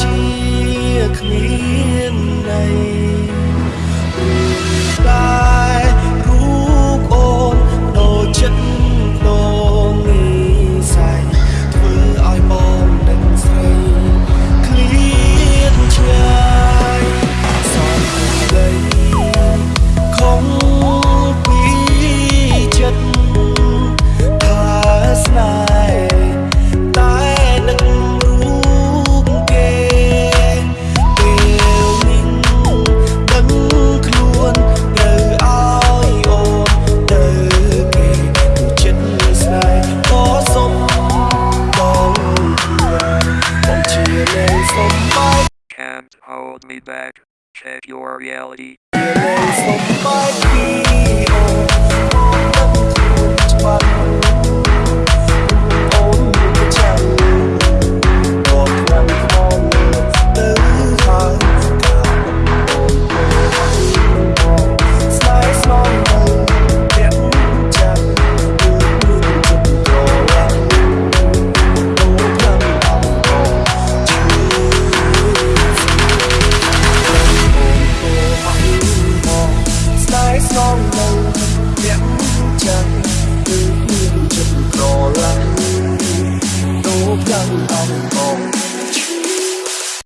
ជាគ្មានន័យ Hold me back. Check your reality. 向苍天